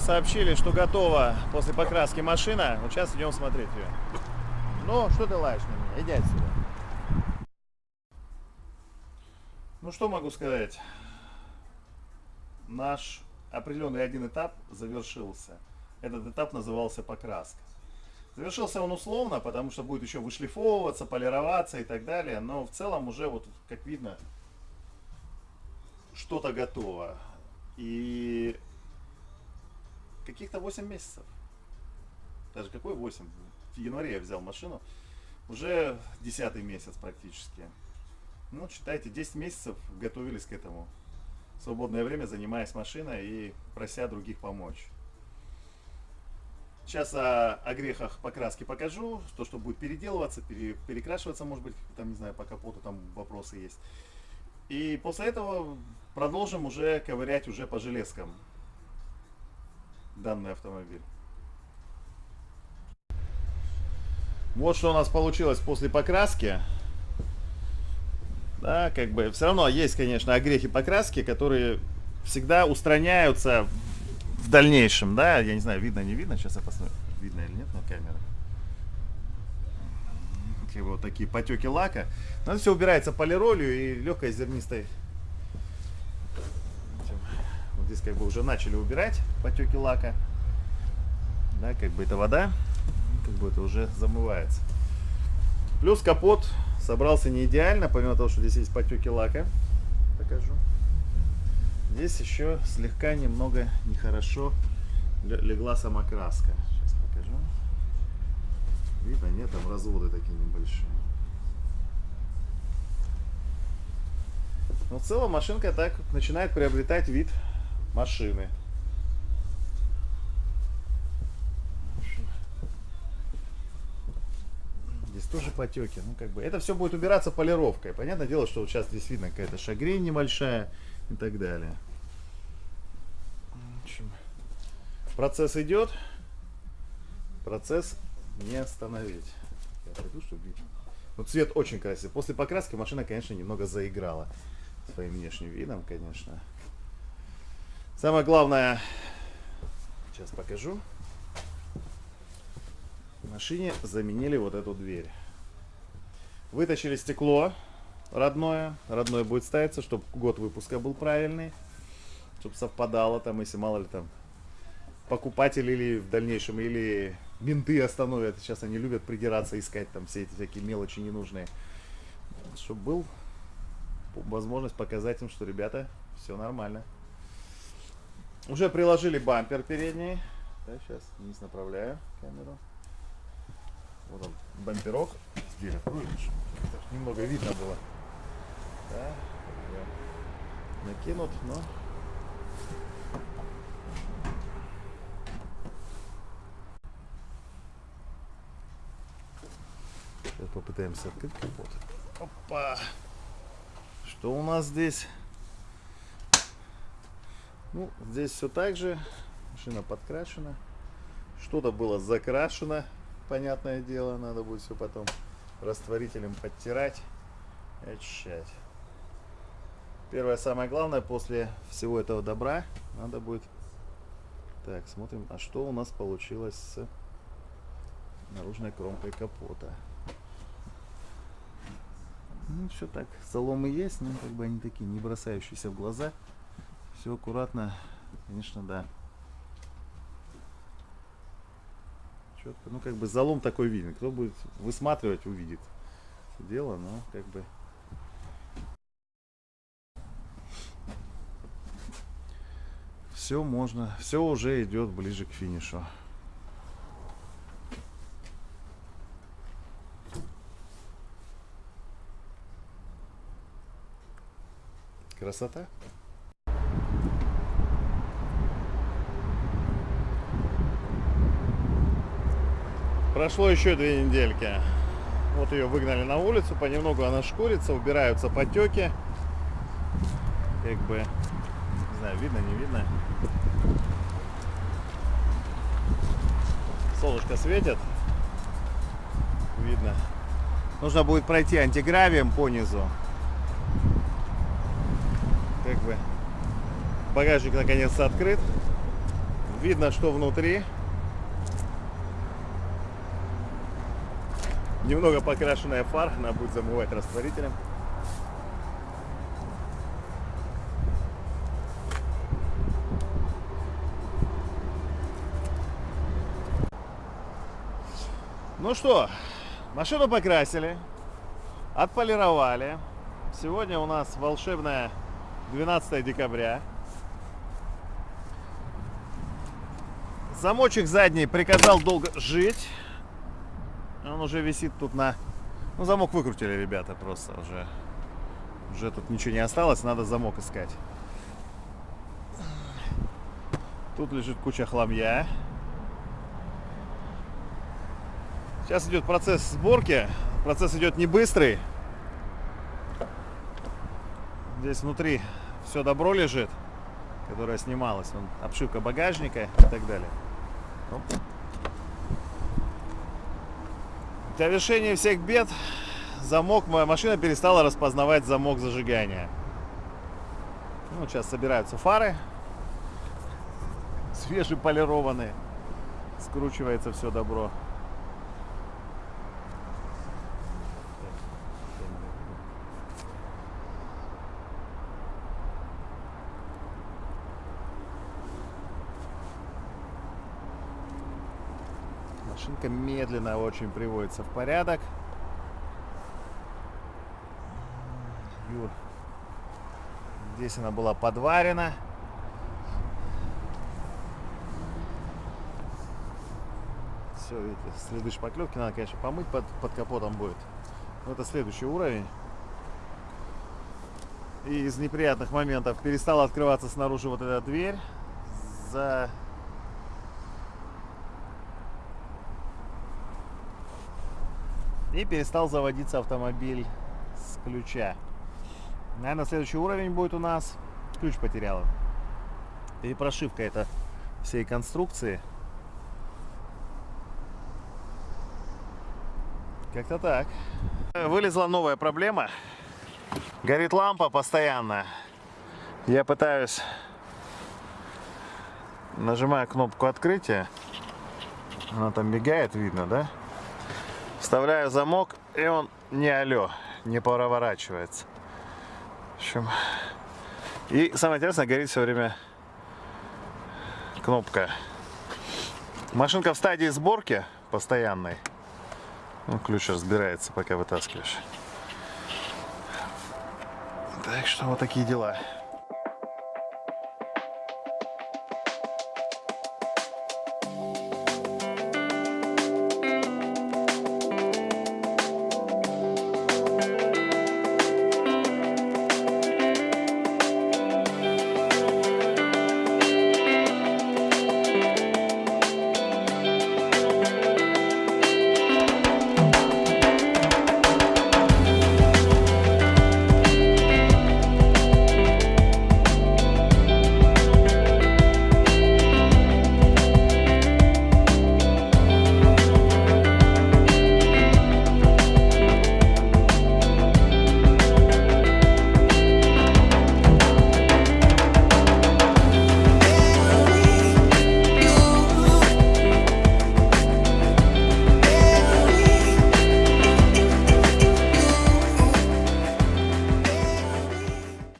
сообщили, что готова после покраски машина. Вот сейчас идем смотреть ее. Ну, что ты лаешь на меня? Иди отсюда. Ну, что могу сказать? Наш определенный один этап завершился. Этот этап назывался покраска. Завершился он условно, потому что будет еще вышлифовываться, полироваться и так далее. Но в целом уже, вот как видно, что-то готово. И каких-то 8 месяцев. Даже какой 8? В январе я взял машину. Уже 10 месяц практически. Ну, считайте, 10 месяцев готовились к этому. В свободное время занимаясь машиной и прося других помочь. Сейчас о, о грехах покраски покажу, то, что будет переделываться, пере, перекрашиваться, может быть, там, не знаю, по капоту там вопросы есть. И после этого продолжим уже ковырять уже по железкам данный автомобиль. Вот что у нас получилось после покраски. Да, как бы, все равно есть, конечно, огрехи покраски, которые всегда устраняются в дальнейшем, да, я не знаю, видно, не видно, сейчас я посмотрю, видно или нет на камерах. Как бы вот такие потеки лака. Но это все убирается полиролью и легкой зернистой. Здесь как бы уже начали убирать потеки лака. Да, как бы это вода, как бы это уже замывается. Плюс капот собрался не идеально, помимо того, что здесь есть потеки лака. Покажу. Здесь еще слегка немного нехорошо легла сама краска. Сейчас покажу. Видно, нет, там разводы такие небольшие. Но в целом машинка так начинает приобретать вид машины. Здесь тоже потеки. Ну, как бы, это все будет убираться полировкой. Понятное дело, что вот сейчас здесь видно какая-то шагрень небольшая и так далее. В процесс идет. Процесс не остановить. Я пойду, чтобы видно. Ну, цвет очень красивый. После покраски машина, конечно, немного заиграла своим внешним видом, конечно. Самое главное, сейчас покажу. В машине заменили вот эту дверь. Вытащили стекло родное. Родное будет ставиться, чтобы год выпуска был правильный. Чтобы совпадало там, если мало ли там покупатель или в дальнейшем, или менты остановят. Сейчас они любят придираться, искать там все эти всякие мелочи ненужные. Чтобы был возможность показать им, что, ребята, все нормально. Уже приложили бампер передний. Да, сейчас вниз направляю камеру. Вот он, бамперок. Дверь открою, немного видно было да, накинут, но Сейчас попытаемся открыть капот. Опа! Что у нас здесь? Ну, здесь все так же. Машина подкрашена. Что-то было закрашено, понятное дело. Надо будет все потом растворителем подтирать и очищать. Первое, самое главное, после всего этого добра надо будет... Так, смотрим, а что у нас получилось с наружной кромкой капота. Ну, все так, соломы есть, но как бы они такие не бросающиеся в глаза. Все аккуратно, конечно, да. Четко, ну как бы залом такой виден. Кто будет высматривать, увидит дело, но как бы все можно, все уже идет ближе к финишу. Красота. Прошло еще две недельки. Вот ее выгнали на улицу, понемногу она шкурится, убираются потеки. Как бы, не знаю, видно, не видно. Солнышко светит. Видно. Нужно будет пройти антигравием по низу. Как бы багажник наконец-то открыт. Видно, что внутри. Немного покрашенная фар, она будет замывать растворителем. Ну что, машину покрасили, отполировали. Сегодня у нас волшебное 12 декабря. Замочек задний приказал долго жить. Он уже висит тут на... Ну, замок выкрутили, ребята, просто уже. Уже тут ничего не осталось, надо замок искать. Тут лежит куча хламья. Сейчас идет процесс сборки. Процесс идет не быстрый. Здесь внутри все добро лежит, которое снималось. Вон, обшивка багажника и так далее. Оп. Для решения всех бед замок, моя машина перестала распознавать замок зажигания. Ну, сейчас собираются фары. Свежеполированные. Скручивается все добро. Машинка медленно очень приводится в порядок. Юр. Здесь она была подварена. Все, видите, следы шпаклевки надо, конечно, помыть под, под капотом будет. Но это следующий уровень. И из неприятных моментов перестала открываться снаружи вот эта дверь. За И перестал заводиться автомобиль с ключа. Наверное, следующий уровень будет у нас. Ключ потеряла. И прошивка это всей конструкции. Как-то так. Вылезла новая проблема. Горит лампа постоянно. Я пытаюсь... Нажимаю кнопку открытия. Она там мигает, видно, да? Вставляю замок, и он не алё, не проворачивается. В общем, и самое интересное, горит все время кнопка. Машинка в стадии сборки постоянной. Ну, ключ разбирается, пока вытаскиваешь. Так что вот такие дела.